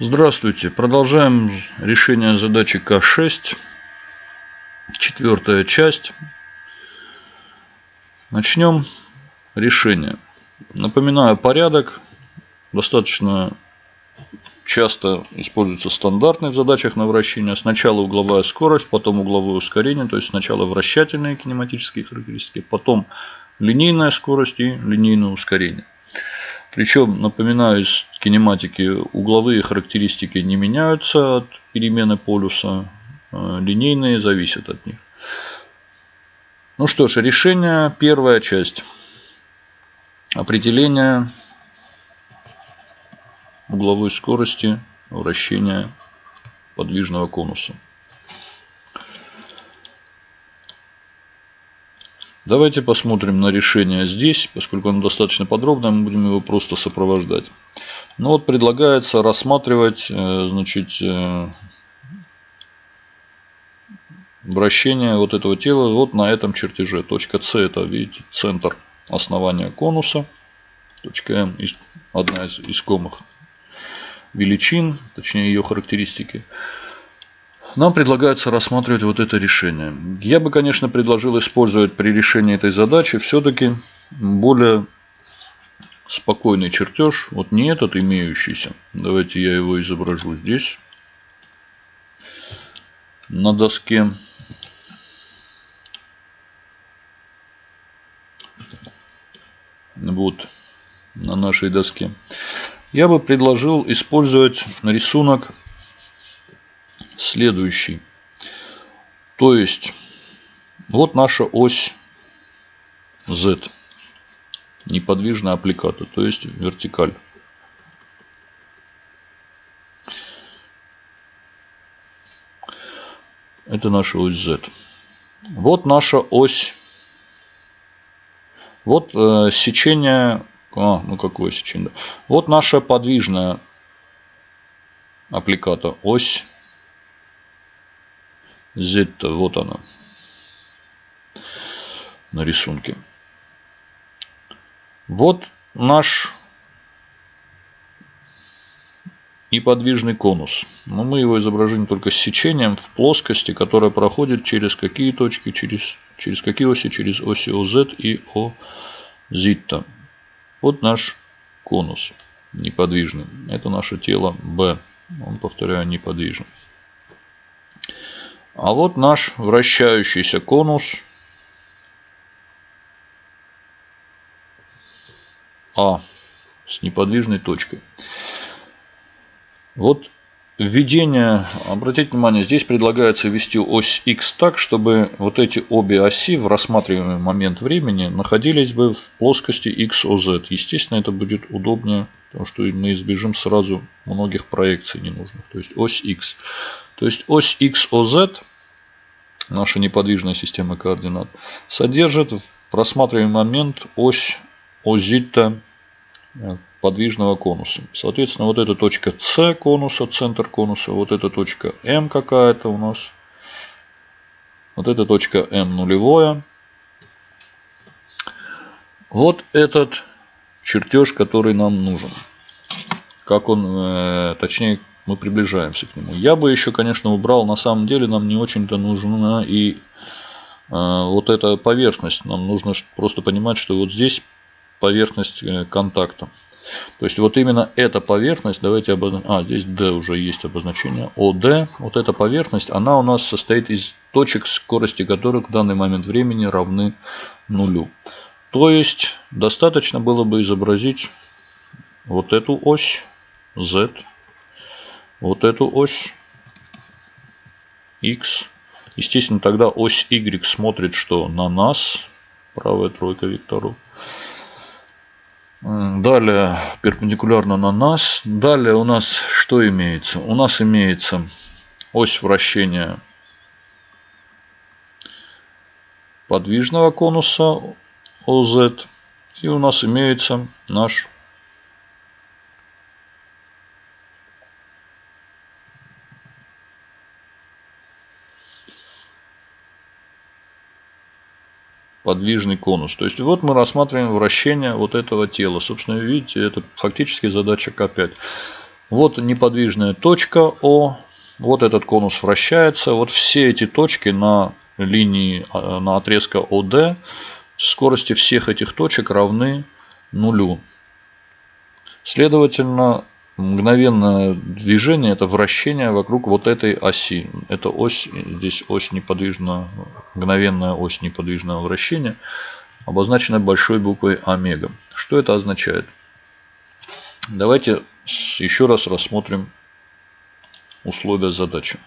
Здравствуйте. Продолжаем решение задачи К6. Четвертая часть. Начнем решение. Напоминаю порядок. Достаточно часто используется стандартный в задачах на вращение. Сначала угловая скорость, потом угловое ускорение. То есть сначала вращательные кинематические характеристики, потом линейная скорость и линейное ускорение. Причем, напоминаю, из кинематики угловые характеристики не меняются от перемены полюса, а линейные зависят от них. Ну что ж, решение, первая часть. Определение угловой скорости вращения подвижного конуса. Давайте посмотрим на решение здесь, поскольку оно достаточно подробное, мы будем его просто сопровождать. Ну вот предлагается рассматривать э, значит, э, вращение вот этого тела вот на этом чертеже. Точка С это, видите, центр основания конуса. Точка М одна из искомых величин, точнее ее характеристики нам предлагается рассматривать вот это решение. Я бы, конечно, предложил использовать при решении этой задачи все-таки более спокойный чертеж. Вот не этот имеющийся. Давайте я его изображу здесь. На доске. Вот на нашей доске. Я бы предложил использовать рисунок следующий. То есть, вот наша ось Z. Неподвижная аппликата, то есть вертикаль. Это наша ось Z. Вот наша ось. Вот э, сечение. А, ну какое сечение? Вот наша подвижная аппликата. Ось z вот она на рисунке. Вот наш неподвижный конус. Но мы его изображим только с сечением в плоскости, которая проходит через какие точки, через, через какие оси, через оси OZ и OZ. Вот наш конус неподвижный. Это наше тело B. Он, повторяю, неподвижен. А вот наш вращающийся конус А с неподвижной точкой. Вот введение, обратите внимание, здесь предлагается ввести ось x так, чтобы вот эти обе оси в рассматриваемый момент времени находились бы в плоскости XOZ. Естественно, это будет удобнее, потому что мы избежим сразу многих проекций ненужных. То есть ось x. То есть ось XOZ, наша неподвижная система координат, содержит в рассматриваемый момент ось озита подвижного конуса. Соответственно, вот эта точка С конуса, центр конуса, вот эта точка М какая-то у нас, вот эта точка М нулевое. Вот этот чертеж, который нам нужен. Как он, э, точнее, мы приближаемся к нему. Я бы еще, конечно, убрал, на самом деле нам не очень-то нужна и э, вот эта поверхность. Нам нужно просто понимать, что вот здесь поверхность э, контакта. То есть вот именно эта поверхность, давайте обозначим, а здесь D уже есть обозначение, OD, вот эта поверхность, она у нас состоит из точек, скорости которых в данный момент времени равны нулю. То есть достаточно было бы изобразить вот эту ось Z вот эту ось x. Естественно, тогда ось y смотрит что? На нас. Правая тройка векторов. Далее перпендикулярно на нас. Далее у нас что имеется? У нас имеется ось вращения подвижного конуса OZ. И у нас имеется наш подвижный конус. То есть вот мы рассматриваем вращение вот этого тела. Собственно, видите, это фактически задача К5. Вот неподвижная точка О. Вот этот конус вращается. Вот все эти точки на линии, а, на отрезка ОД, скорости всех этих точек равны нулю. Следовательно, мгновенное движение это вращение вокруг вот этой оси. Это ось, здесь ось неподвижного, мгновенная ось неподвижного вращения, обозначена большой буквой омега. Что это означает? Давайте еще раз рассмотрим условия задачи.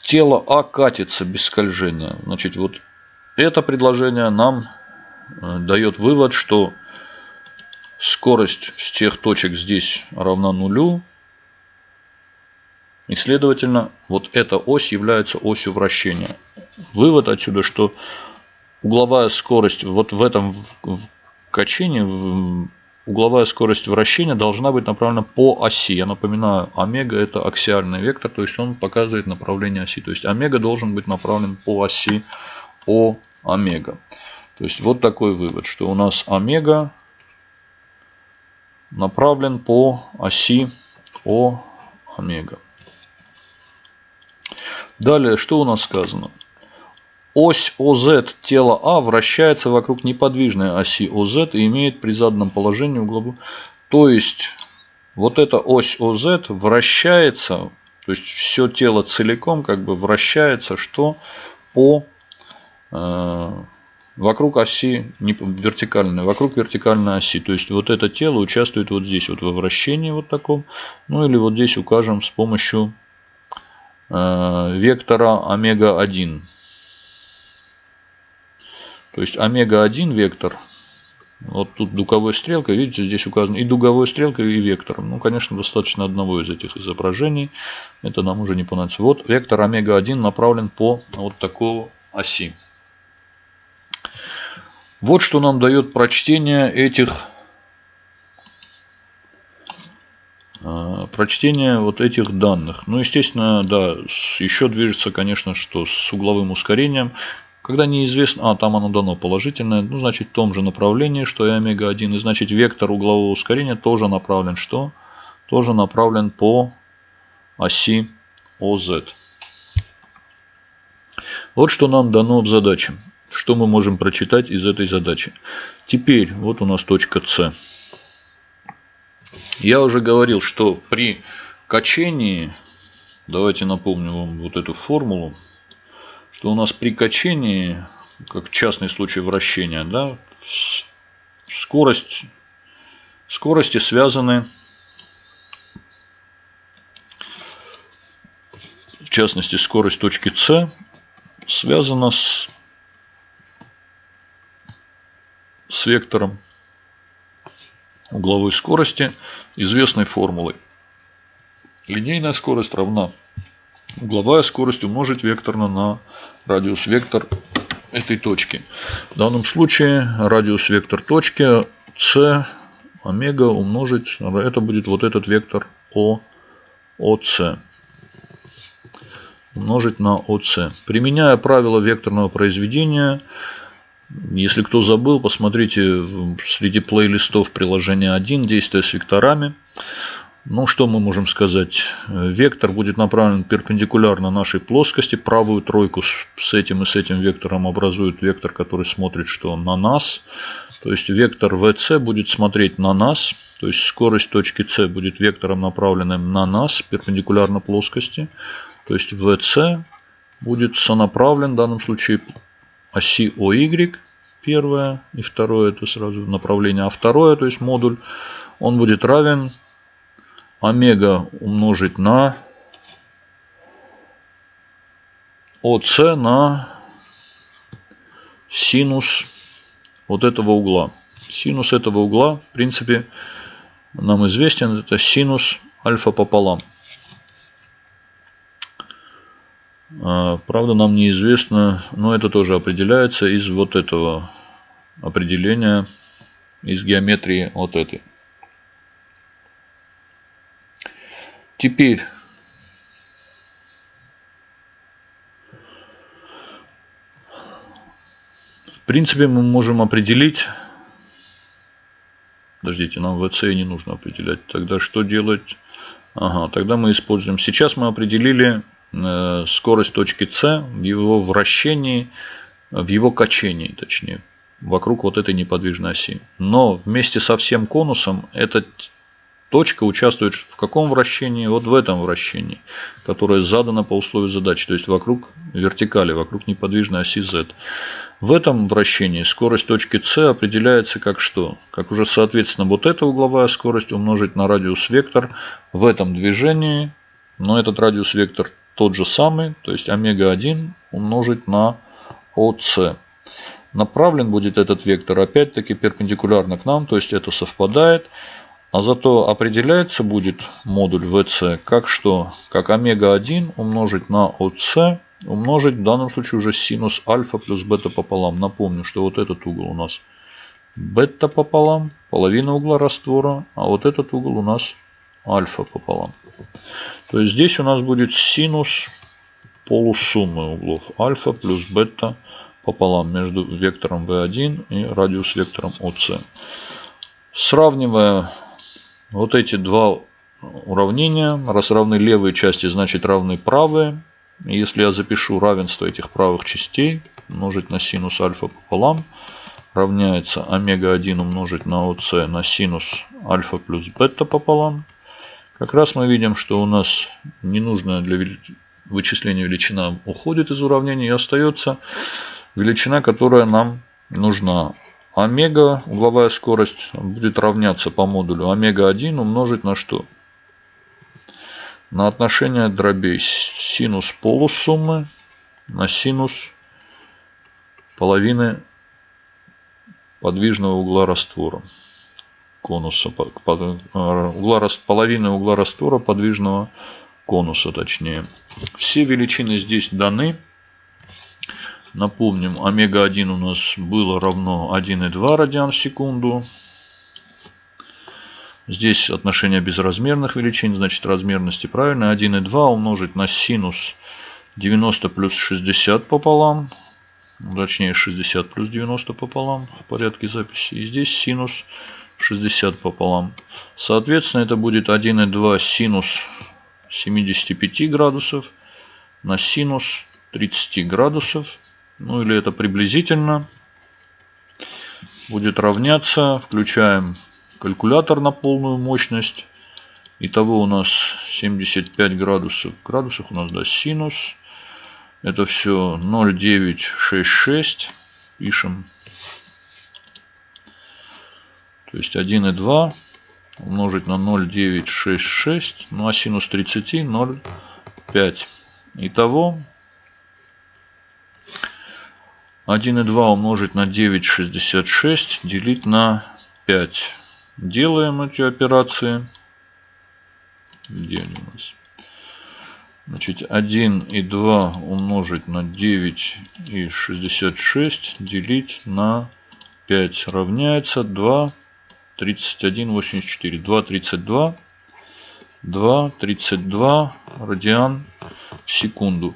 Тело А катится без скольжения. Значит, вот это предложение нам э, дает вывод, что скорость с тех точек здесь равна нулю. И следовательно, вот эта ось является осью вращения. Вывод отсюда, что угловая скорость вот в этом качении, угловая скорость вращения должна быть направлена по оси. Я напоминаю, омега это аксиальный вектор, то есть он показывает направление оси. То есть омега должен быть направлен по оси О омега. То есть вот такой вывод, что у нас омега направлен по оси О омега. Далее, что у нас сказано? Ось ОЗ тела А вращается вокруг неподвижной оси ОЗ и имеет при заданном положении угловую. То есть, вот эта ось ОЗ вращается, то есть все тело целиком как бы вращается, что по э, вокруг оси не вертикальной, вокруг вертикальной оси. То есть вот это тело участвует вот здесь вот во вращении вот таком. Ну или вот здесь укажем с помощью э, вектора омега-1. То есть омега-1 вектор, вот тут дуговой стрелкой, видите, здесь указано и дуговой стрелкой, и вектором. Ну, конечно, достаточно одного из этих изображений. Это нам уже не понадобится. Вот вектор омега-1 направлен по вот такой оси. Вот что нам дает прочтение этих а, прочтение вот этих данных. Ну, естественно, да, еще движется, конечно, что с угловым ускорением. Когда неизвестно, а там оно дано положительное, ну значит в том же направлении, что и омега-1. И значит вектор углового ускорения тоже направлен что? Тоже направлен по оси ОЗ. Вот что нам дано в задаче. Что мы можем прочитать из этой задачи. Теперь вот у нас точка С. Я уже говорил, что при качении, давайте напомню вам вот эту формулу, что у нас при качении, как частный случай вращения, да, скорость, скорости связаны, в частности скорость точки С связана с, с вектором угловой скорости известной формулой. Линейная скорость равна угловая скорость умножить векторно на радиус вектор этой точки. В данном случае радиус вектор точки c омега умножить, это будет вот этот вектор О, ОС. Умножить на ОС. Применяя правило векторного произведения, если кто забыл, посмотрите среди плейлистов приложения 1 действия с векторами. Ну, что мы можем сказать? Вектор будет направлен перпендикулярно нашей плоскости. Правую тройку с этим и с этим вектором образует вектор, который смотрит что на нас. То есть вектор VC будет смотреть на нас. То есть скорость точки C будет вектором направленным на нас, перпендикулярно плоскости. То есть VC будет сонаправлен в данном случае оси OY. Первое и второе это сразу направление. А второе, то есть модуль, он будет равен омега умножить на ОС на синус вот этого угла. Синус этого угла, в принципе, нам известен. Это синус альфа пополам. А, правда, нам неизвестно, но это тоже определяется из вот этого определения, из геометрии вот этой. Теперь в принципе мы можем определить Подождите, нам VC не нужно определять. Тогда что делать? Ага, тогда мы используем. Сейчас мы определили скорость точки С в его вращении, в его качении, точнее, вокруг вот этой неподвижной оси. Но вместе со всем конусом этот Точка участвует в каком вращении? Вот в этом вращении, которое задано по условию задачи, то есть вокруг вертикали, вокруг неподвижной оси Z. В этом вращении скорость точки С определяется как что? Как уже соответственно вот эта угловая скорость умножить на радиус вектор в этом движении, но этот радиус вектор тот же самый, то есть омега-1 умножить на ОС. Направлен будет этот вектор опять-таки перпендикулярно к нам, то есть это совпадает. А зато определяется будет модуль VC как что? Как омега-1 умножить на ОС умножить в данном случае уже синус альфа плюс бета пополам. Напомню, что вот этот угол у нас бета пополам, половина угла раствора, а вот этот угол у нас альфа пополам. То есть здесь у нас будет синус полусуммы углов альфа плюс бета пополам между вектором v1 и радиус вектором OC. Сравнивая вот эти два уравнения, раз равны левые части, значит равны правые. Если я запишу равенство этих правых частей, умножить на синус альфа пополам, равняется омега-1 умножить на ОС на синус альфа плюс бета пополам. Как раз мы видим, что у нас ненужная для вычисления величина уходит из уравнения и остается величина, которая нам нужна омега, угловая скорость, будет равняться по модулю омега-1 умножить на что? На отношение дробей синус полусуммы на синус половины подвижного угла раствора конуса угла, половины угла раствора подвижного конуса точнее все величины здесь даны Напомним, омега-1 у нас было равно 1,2 радиан в секунду. Здесь отношение безразмерных величин, значит размерности правильно. 1,2 умножить на синус 90 плюс 60 пополам. Точнее 60 плюс 90 пополам в порядке записи. И здесь синус 60 пополам. Соответственно, это будет 1,2 синус 75 градусов на синус 30 градусов ну или это приблизительно, будет равняться, включаем калькулятор на полную мощность. Итого у нас 75 градусов. В градусах у нас да, синус. Это все 0,966. Пишем. То есть 1,2 умножить на 0,966. Ну а синус 30 0,5. Итого 1,2 умножить на 9,66 делить на 5. Делаем эти операции. Где они у нас? Значит, 1,2 умножить на 9,66 делить на 5 равняется 2, 31, 84. 2, 32. 2, 32 радиан в секунду.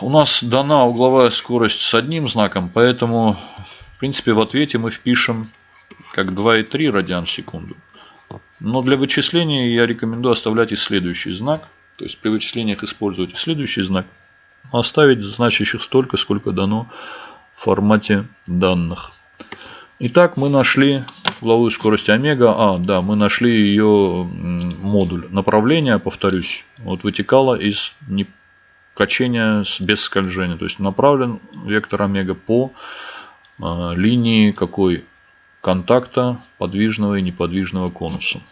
У нас дана угловая скорость с одним знаком, поэтому в принципе в ответе мы впишем как 2,3 радиан в секунду. Но для вычисления я рекомендую оставлять и следующий знак. То есть при вычислениях использовать следующий знак. Оставить значащих столько, сколько дано в формате данных. Итак, мы нашли угловую скорость омега. А, да, мы нашли ее модуль. Направление, повторюсь, вот вытекало из качения без скольжения. То есть направлен вектор омега по а, линии какой контакта подвижного и неподвижного конуса.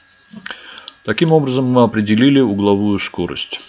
Таким образом мы определили угловую скорость.